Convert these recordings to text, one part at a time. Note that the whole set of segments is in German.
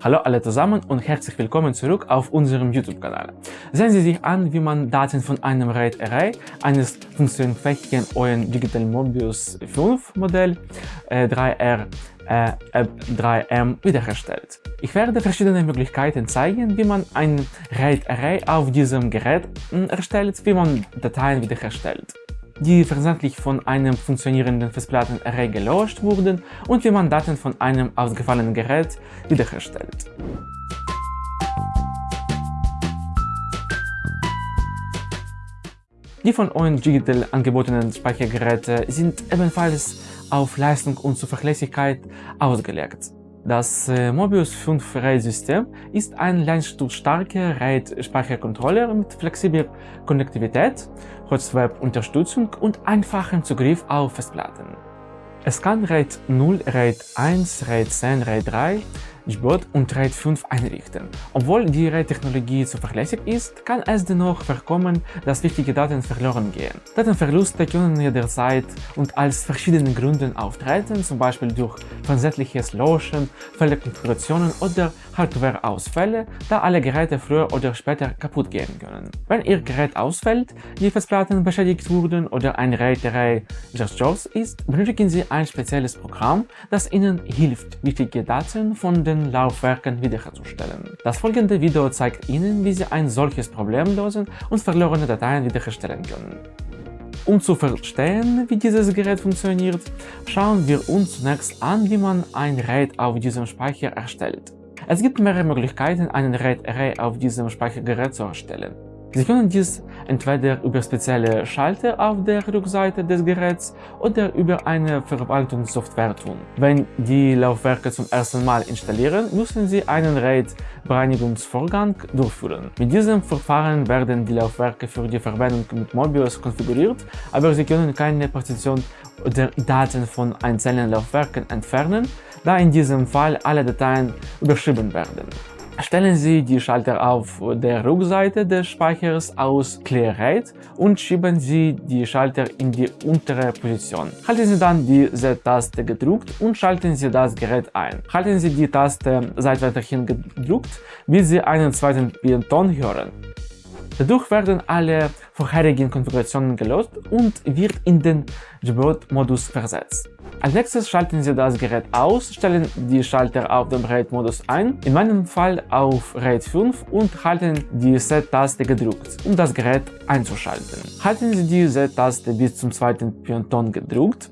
Hallo alle zusammen und herzlich willkommen zurück auf unserem YouTube-Kanal. Sehen Sie sich an, wie man Daten von einem RAID Array eines funktionsfähigen ON Digital Mobius 5 Modell äh, 3R äh, 3M wiederherstellt. Ich werde verschiedene Möglichkeiten zeigen, wie man ein RAID Array auf diesem Gerät hm, erstellt, wie man Dateien wiederherstellt die versehentlich von einem funktionierenden Festplattenarray gelöscht wurden und wie man Daten von einem ausgefallenen Gerät wiederherstellt. Die von ON Digital angebotenen Speichergeräte sind ebenfalls auf Leistung und Zuverlässigkeit ausgelegt. Das äh, Mobius 5 RAID-System ist ein leistungsstarker RAID-Speichercontroller mit flexibler Konnektivität, Host-Web-Unterstützung und einfachem Zugriff auf Festplatten. Es kann RAID 0, RAID 1, RAID 10, RAID 3, Jbot und RAID 5 einrichten. Obwohl die RAID-Technologie zuverlässig ist, kann es dennoch vorkommen, dass wichtige Daten verloren gehen. Datenverluste können jederzeit und aus verschiedenen Gründen auftreten, zum Beispiel durch versehentliches Löschen, Fehlerkonfigurationen oder Hardware-Ausfälle, da alle Geräte früher oder später kaputt gehen können. Wenn Ihr Gerät ausfällt, die Festplatten beschädigt wurden oder ein RAID-Array zerstört ist, benötigen Sie ein spezielles Programm, das Ihnen hilft, wichtige Daten von den den Laufwerken wiederherzustellen. Das folgende Video zeigt Ihnen, wie Sie ein solches Problem lösen und verlorene Dateien wiederherstellen können. Um zu verstehen, wie dieses Gerät funktioniert, schauen wir uns zunächst an, wie man ein RAID auf diesem Speicher erstellt. Es gibt mehrere Möglichkeiten, einen RAID-Array auf diesem Speichergerät zu erstellen. Sie können dies entweder über spezielle Schalter auf der Rückseite des Geräts oder über eine Verwaltungssoftware tun. Wenn die Laufwerke zum ersten Mal installieren, müssen Sie einen RAID-Bereinigungsvorgang durchführen. Mit diesem Verfahren werden die Laufwerke für die Verwendung mit Mobius konfiguriert, aber Sie können keine Partition oder Daten von einzelnen Laufwerken entfernen, da in diesem Fall alle Dateien überschrieben werden. Stellen Sie die Schalter auf der Rückseite des Speichers aus RAID und schieben Sie die Schalter in die untere Position. Halten Sie dann die Z-Taste gedrückt und schalten Sie das Gerät ein. Halten Sie die Taste seitwärts gedrückt, bis Sie einen zweiten Pianton hören. Dadurch werden alle vorherigen Konfigurationen gelöst und wird in den Jailbird-Modus versetzt. Als nächstes schalten Sie das Gerät aus, stellen die Schalter auf dem RAID-Modus ein, in meinem Fall auf RAID 5 und halten die Z-Taste gedrückt, um das Gerät einzuschalten. Halten Sie die Z-Taste bis zum zweiten Pianton gedrückt.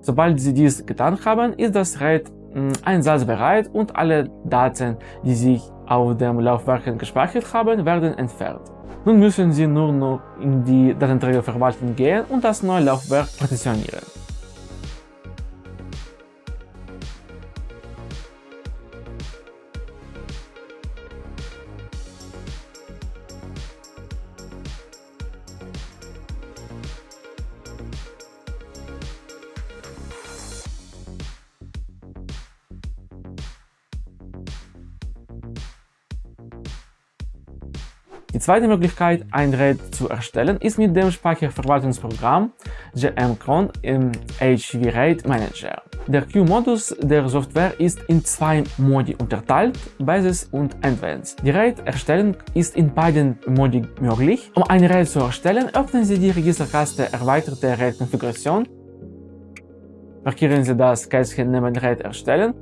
Sobald Sie dies getan haben, ist das RAID hm, einsatzbereit und alle Daten, die sich auf dem Laufwerk gespeichert haben, werden entfernt. Nun müssen Sie nur noch in die Datenträgerverwaltung gehen und das neue Laufwerk partitionieren. Die zweite Möglichkeit, ein RAID zu erstellen, ist mit dem Speicherverwaltungsprogramm GMCron im HV RAID Manager. Der Q-Modus der Software ist in zwei Modi unterteilt, Basis und Advanced. Die RAID-Erstellung ist in beiden Modi möglich. Um ein RAID zu erstellen, öffnen Sie die Registerkaste Erweiterte RAID-Konfiguration, markieren Sie das Kästchen neben RAID erstellen,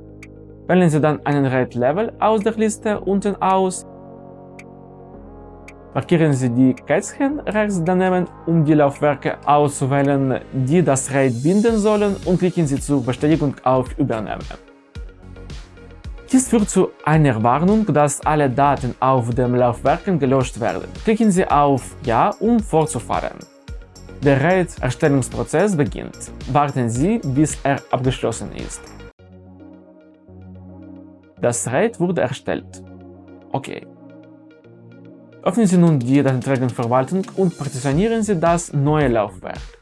wählen Sie dann einen RAID-Level aus der Liste unten aus Markieren Sie die Kätzchen rechts daneben, um die Laufwerke auszuwählen, die das RAID binden sollen und klicken Sie zur Bestätigung auf Übernehmen. Dies führt zu einer Warnung, dass alle Daten auf dem Laufwerken gelöscht werden. Klicken Sie auf Ja, um fortzufahren. Der RAID-Erstellungsprozess beginnt. Warten Sie, bis er abgeschlossen ist. Das RAID wurde erstellt. Okay. Öffnen Sie nun die Datenträgerverwaltung und partitionieren Sie das neue Laufwerk.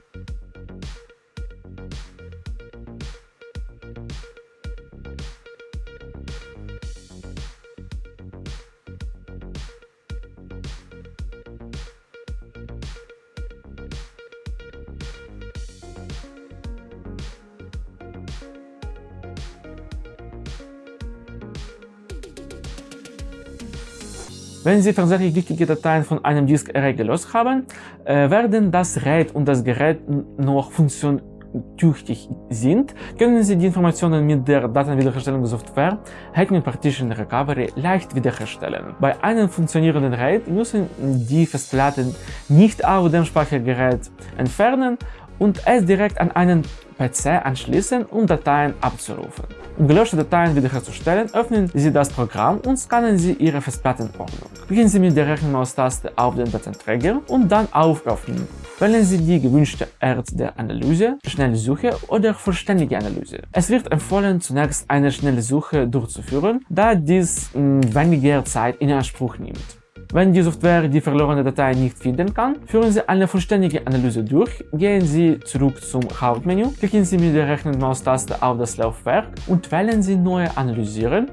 Wenn Sie tatsächlich wichtige Dateien von einem Disk Array gelöst haben, äh, werden das RAID und das Gerät noch funktionstüchtig sind, können Sie die Informationen mit der Datenwiederherstellungssoftware Hetman Partition Recovery leicht wiederherstellen. Bei einem funktionierenden RAID müssen die Festplatten nicht auf dem Speichergerät entfernen und es direkt an einen PC anschließen, um Dateien abzurufen. Um gelöschte Dateien wiederherzustellen, öffnen Sie das Programm und scannen Sie Ihre Festplattenordnung. Beginnen Sie mit der rechten Maustaste auf den Datenträger und dann auf Öffnen. Wählen Sie die gewünschte Art der Analyse, schnelle Suche oder vollständige Analyse. Es wird empfohlen, zunächst eine schnelle Suche durchzuführen, da dies mh, weniger Zeit in Anspruch nimmt. Wenn die Software die verlorene Datei nicht finden kann, führen Sie eine vollständige Analyse durch, gehen Sie zurück zum Hauptmenü, klicken Sie mit der rechten Maustaste auf das Laufwerk und wählen Sie Neue Analysieren,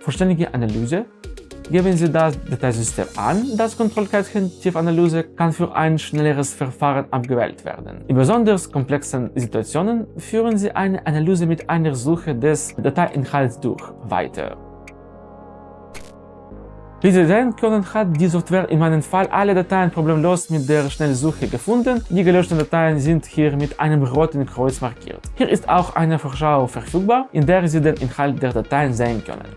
Vollständige Analyse, geben Sie das Dateisystem an, das Kontrollkärtchen Tiefanalyse kann für ein schnelleres Verfahren abgewählt werden. In besonders komplexen Situationen führen Sie eine Analyse mit einer Suche des Dateiinhalts durch, weiter. Wie Sie sehen können, hat die Software in meinem Fall alle Dateien problemlos mit der Schnellsuche gefunden. Die gelöschten Dateien sind hier mit einem roten Kreuz markiert. Hier ist auch eine Vorschau verfügbar, in der Sie den Inhalt der Dateien sehen können.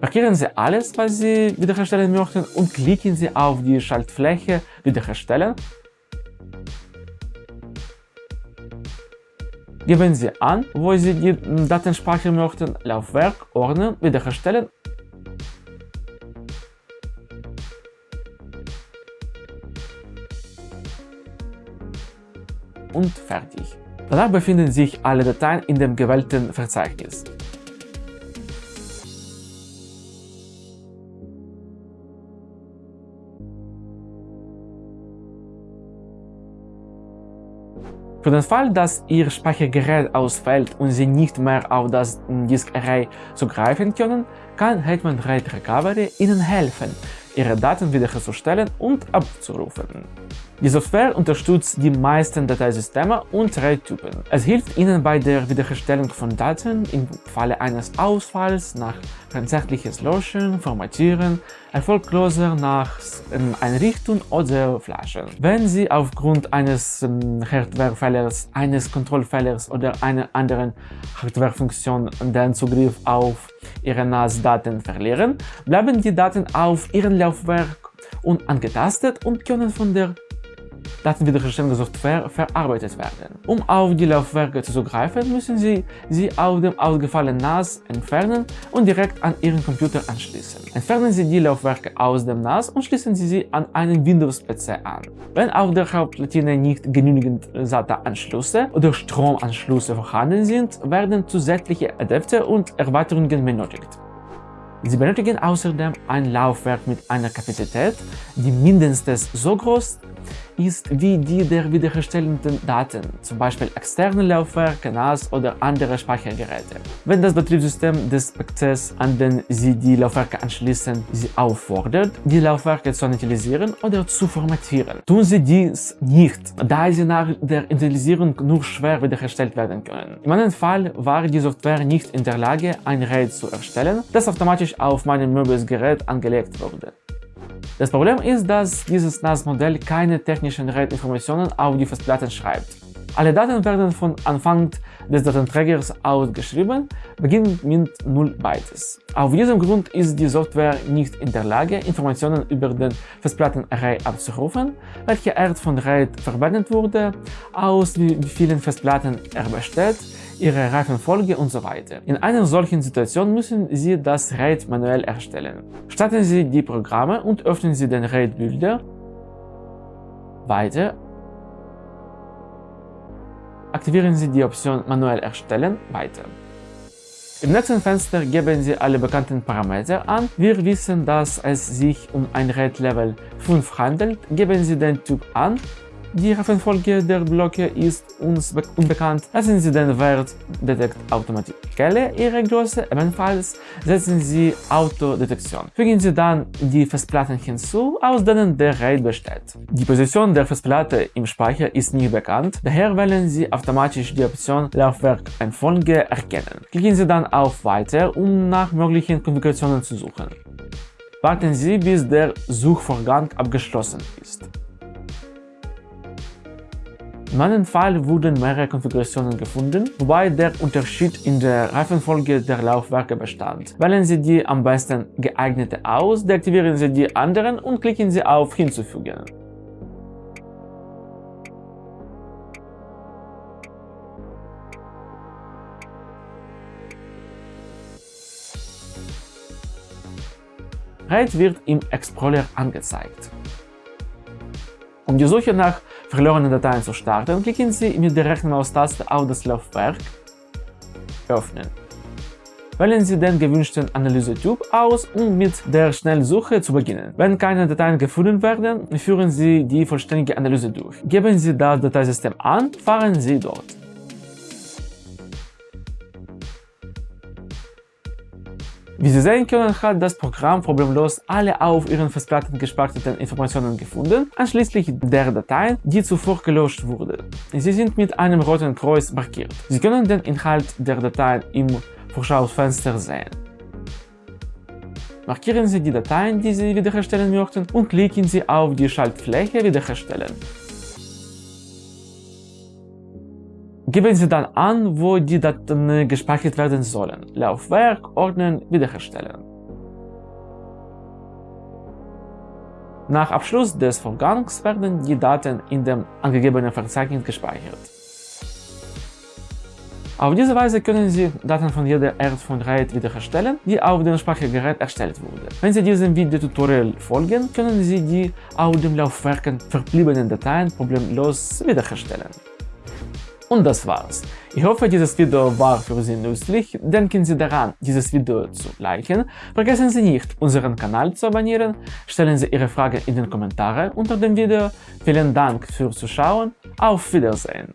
Markieren Sie alles, was Sie wiederherstellen möchten und klicken Sie auf die Schaltfläche Wiederherstellen. Geben Sie an, wo Sie die Daten speichern möchten, Laufwerk, Ordner, Wiederherstellen und fertig. Danach befinden sich alle Dateien in dem gewählten Verzeichnis. Für den Fall, dass Ihr Speichergerät ausfällt und Sie nicht mehr auf das Disk Array zugreifen können, kann Hetman RAID Recovery Ihnen helfen, Ihre Daten wiederherzustellen und abzurufen. Die Software unterstützt die meisten Dateisysteme und RAID-Typen. Es hilft Ihnen bei der Wiederherstellung von Daten im Falle eines Ausfalls nach tatsächliches Löschen, Formatieren, erfolgloser nach ähm, Einrichten oder Flaschen. Wenn Sie aufgrund eines ähm, Hardwarefehlers, eines Kontrollfehlers oder einer anderen Hardwarefunktion den Zugriff auf Ihre NAS-Daten verlieren, bleiben die Daten auf Ihrem Laufwerk unangetastet und können von der Datenwiederherstellungssoftware verarbeitet werden. Um auf die Laufwerke zuzugreifen, müssen Sie sie auf dem ausgefallenen NAS entfernen und direkt an Ihren Computer anschließen. Entfernen Sie die Laufwerke aus dem NAS und schließen Sie sie an einen Windows-PC an. Wenn auf der Hauptplatine nicht genügend SATA-Anschlüsse oder Stromanschlüsse vorhanden sind, werden zusätzliche Adapter und Erweiterungen benötigt. Sie benötigen außerdem ein Laufwerk mit einer Kapazität, die mindestens so groß ist wie die der wiederherstellenden Daten, zum Beispiel externe Laufwerke, NAS oder andere Speichergeräte. Wenn das Betriebssystem des PCs, an den Sie die Laufwerke anschließen, Sie auffordert, die Laufwerke zu initialisieren oder zu formatieren. Tun Sie dies nicht, da sie nach der Initialisierung nur schwer wiederhergestellt werden können. In meinem Fall war die Software nicht in der Lage, ein RAID zu erstellen, das automatisch auf meinem Möbius-Gerät angelegt wurde. Das Problem ist, dass dieses NAS-Modell keine technischen RAID-Informationen auf die Festplatten schreibt. Alle Daten werden von Anfang des Datenträgers ausgeschrieben, beginnend mit 0 Bytes. Auf diesem Grund ist die Software nicht in der Lage, Informationen über den Festplattenarray abzurufen, welche Art von RAID verwendet wurde, aus wie vielen Festplatten er besteht, ihre Reifenfolge und so weiter. In einer solchen Situation müssen Sie das RAID manuell erstellen. Starten Sie die Programme und öffnen Sie den RAID-Builder. Weiter. Aktivieren Sie die Option Manuell erstellen. Weiter. Im nächsten Fenster geben Sie alle bekannten Parameter an. Wir wissen, dass es sich um ein RAID Level 5 handelt. Geben Sie den Typ an die Reihenfolge der Blöcke ist uns unbekannt, lassen Sie den Wert Detect Automatic Kelle Ihre Größe ebenfalls, setzen Sie Autodetektion. Fügen Sie dann die Festplatten hinzu, aus denen der RAID besteht. Die Position der Festplatte im Speicher ist nicht bekannt, daher wählen Sie automatisch die Option Laufwerkeinfolge erkennen. Klicken Sie dann auf Weiter, um nach möglichen Konfigurationen zu suchen. Warten Sie, bis der Suchvorgang abgeschlossen ist. In meinem Fall wurden mehrere Konfigurationen gefunden, wobei der Unterschied in der Reifenfolge der Laufwerke bestand. Wählen Sie die am besten geeignete aus, deaktivieren Sie die anderen und klicken Sie auf Hinzufügen. RAID wird im Explorer angezeigt. Um die Suche nach verlorenen Dateien zu starten, klicken Sie mit der rechten Maustaste auf das Laufwerk Öffnen. Wählen Sie den gewünschten Analysetyp aus, um mit der Schnellsuche zu beginnen. Wenn keine Dateien gefunden werden, führen Sie die vollständige Analyse durch. Geben Sie das Dateisystem an, fahren Sie dort. Wie Sie sehen können, hat das Programm problemlos alle auf Ihren Festplatten gespeicherten Informationen gefunden, einschließlich der Dateien, die zuvor gelöscht wurden. Sie sind mit einem roten Kreuz markiert. Sie können den Inhalt der Dateien im Vorschaufenster sehen. Markieren Sie die Dateien, die Sie wiederherstellen möchten und klicken Sie auf die Schaltfläche Wiederherstellen. Geben Sie dann an, wo die Daten gespeichert werden sollen. Laufwerk, Ordnen, Wiederherstellen. Nach Abschluss des Vorgangs werden die Daten in dem angegebenen Verzeichnis gespeichert. Auf diese Weise können Sie Daten von jeder Art von RAID wiederherstellen, die auf dem Speichergerät erstellt wurde. Wenn Sie diesem Videotutorial folgen, können Sie die auf dem Laufwerken verbliebenen Dateien problemlos wiederherstellen. Und das war's. Ich hoffe, dieses Video war für Sie nützlich. Denken Sie daran, dieses Video zu liken. Vergessen Sie nicht, unseren Kanal zu abonnieren. Stellen Sie Ihre Fragen in den Kommentaren unter dem Video. Vielen Dank fürs Zuschauen. Auf Wiedersehen.